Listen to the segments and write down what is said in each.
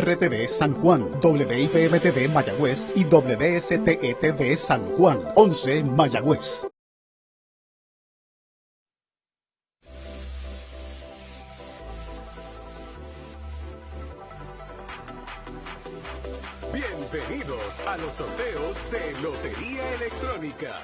RTV San Juan, WIPM-TV Mayagüez y WSTETV San Juan, 11 Mayagüez. Bienvenidos a los sorteos de Lotería Electrónica.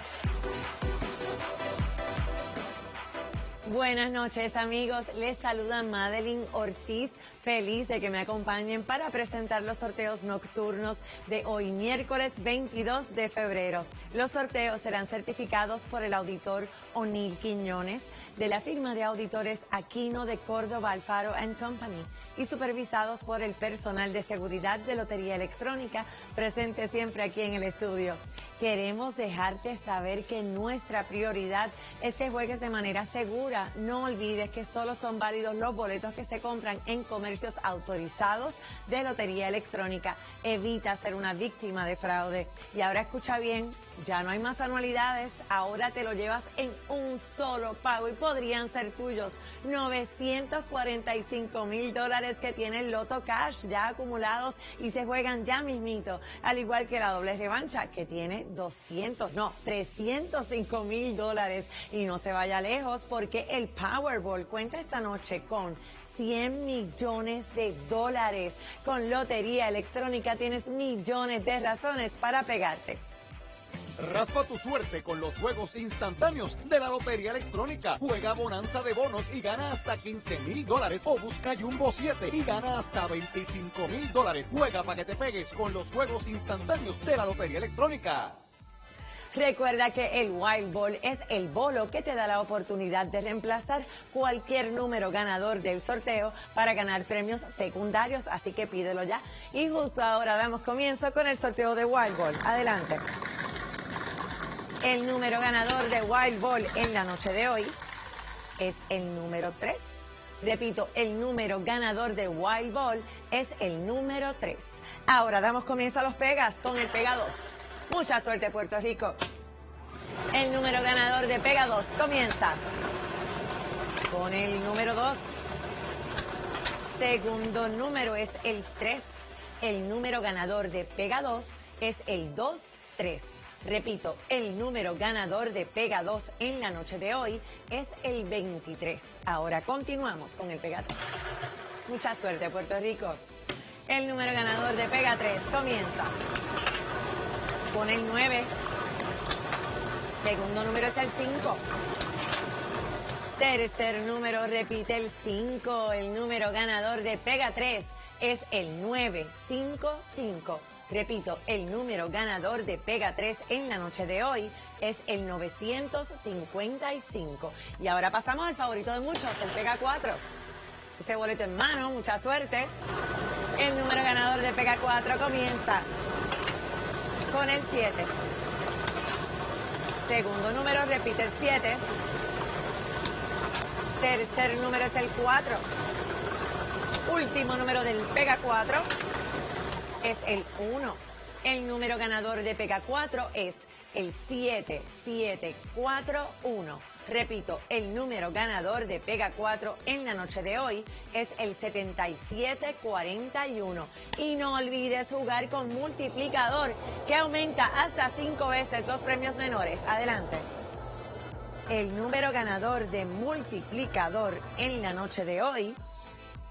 Buenas noches amigos, les saluda Madeline Ortiz, feliz de que me acompañen para presentar los sorteos nocturnos de hoy miércoles 22 de febrero. Los sorteos serán certificados por el auditor O'Neill Quiñones de la firma de auditores Aquino de Córdoba Alfaro Company y supervisados por el personal de seguridad de Lotería Electrónica presente siempre aquí en el estudio. Queremos dejarte saber que nuestra prioridad es que juegues de manera segura. No olvides que solo son válidos los boletos que se compran en comercios autorizados de Lotería Electrónica. Evita ser una víctima de fraude. Y ahora escucha bien, ya no hay más anualidades, ahora te lo llevas en un solo pago y podrían ser tuyos 945 mil dólares que tiene el Loto Cash ya acumulados y se juegan ya mismito, al igual que la doble revancha que tiene 200, no, 305 mil dólares y no se vaya lejos porque el Powerball cuenta esta noche con 100 millones de dólares. Con Lotería Electrónica tienes millones de razones para pegarte. Raspa tu suerte con los juegos instantáneos de la Lotería Electrónica. Juega Bonanza de bonos y gana hasta 15 mil dólares. O busca Jumbo 7 y gana hasta 25 mil dólares. Juega para que te pegues con los juegos instantáneos de la Lotería Electrónica. Recuerda que el Wild Ball es el bolo que te da la oportunidad de reemplazar cualquier número ganador del sorteo para ganar premios secundarios, así que pídelo ya. Y justo ahora damos comienzo con el sorteo de Wild Ball. Adelante. El número ganador de Wild Ball en la noche de hoy es el número 3. Repito, el número ganador de Wild Ball es el número 3. Ahora damos comienzo a los pegas con el pega 2. Mucha suerte Puerto Rico. El número ganador de pega 2 comienza con el número 2. Segundo número es el 3. El número ganador de pega 2 es el 2-3. Repito, el número ganador de Pega 2 en la noche de hoy es el 23. Ahora continuamos con el Pega 3. Mucha suerte, Puerto Rico. El número ganador de Pega 3 comienza con el 9. Segundo número es el 5. Tercer número repite el 5. El número ganador de Pega 3 es el 955. Repito, el número ganador de Pega 3 en la noche de hoy es el 955. Y ahora pasamos al favorito de muchos, el Pega 4. Ese boleto en mano, mucha suerte. El número ganador de Pega 4 comienza con el 7. Segundo número repite el 7. Tercer número es el 4. Último número del Pega 4 es el 1. El número ganador de Pega 4 es el 7741. Repito, el número ganador de Pega 4 en la noche de hoy es el 7741. Y no olvides jugar con multiplicador que aumenta hasta 5 veces los premios menores. Adelante. El número ganador de multiplicador en la noche de hoy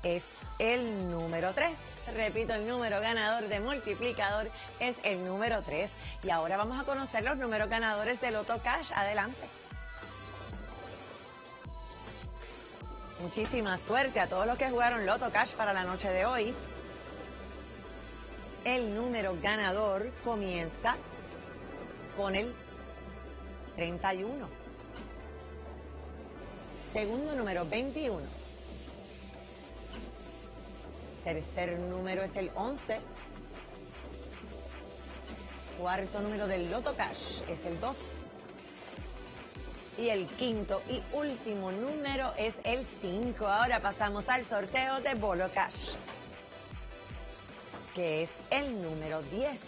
es el número 3. Repito, el número ganador de multiplicador es el número 3. Y ahora vamos a conocer los números ganadores de Loto Cash. Adelante. Muchísima suerte a todos los que jugaron Loto Cash para la noche de hoy. El número ganador comienza con el 31. Segundo número 21. Tercer número es el 11. Cuarto número del Loto Cash es el 2. Y el quinto y último número es el 5. Ahora pasamos al sorteo de Bolo Cash, que es el número 10.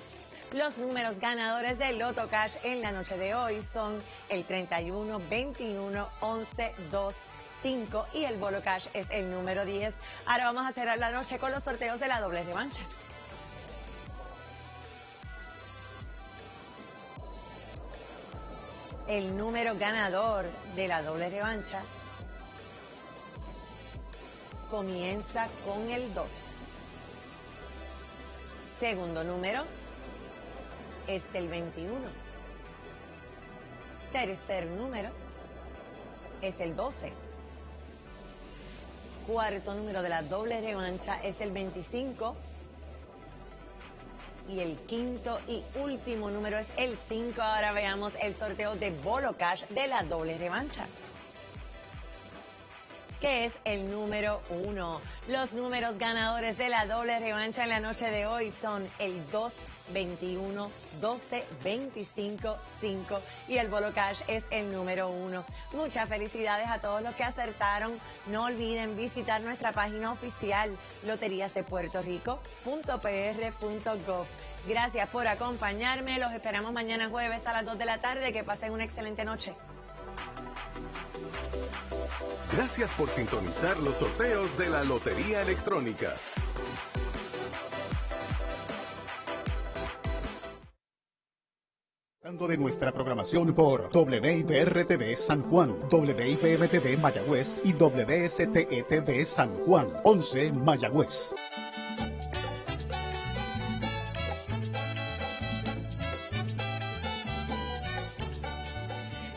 Los números ganadores del Loto Cash en la noche de hoy son el 31, 21, 11, 2, 5 y el Bolo Cash es el número 10. Ahora vamos a cerrar la noche con los sorteos de la doble revancha. El número ganador de la doble revancha comienza con el 2. Segundo número es el 21. Tercer número es el 12. Cuarto número de la doble revancha es el 25. Y el quinto y último número es el 5. Ahora veamos el sorteo de Bolo Cash de la doble revancha que es el número uno. Los números ganadores de la doble revancha en la noche de hoy son el 2, 21, 12, 25, 5 y el Bolo Cash es el número uno. Muchas felicidades a todos los que acertaron. No olviden visitar nuestra página oficial loteriasdepuertorico.pr.gov. Gracias por acompañarme. Los esperamos mañana jueves a las 2 de la tarde. Que pasen una excelente noche. Gracias por sintonizar los sorteos de la Lotería Electrónica. de nuestra programación por WIPR-TV San Juan, WIPM-TV Mayagüez y WSTE-TV San Juan, 11 Mayagüez.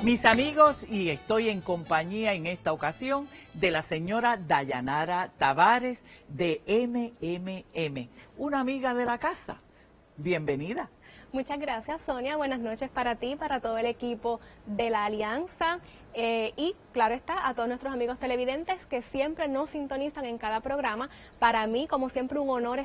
Mis amigos, y estoy en compañía en esta ocasión de la señora Dayanara Tavares de MMM, una amiga de la casa. Bienvenida. Muchas gracias, Sonia. Buenas noches para ti, para todo el equipo de la Alianza eh, y, claro está, a todos nuestros amigos televidentes que siempre nos sintonizan en cada programa. Para mí, como siempre, un honor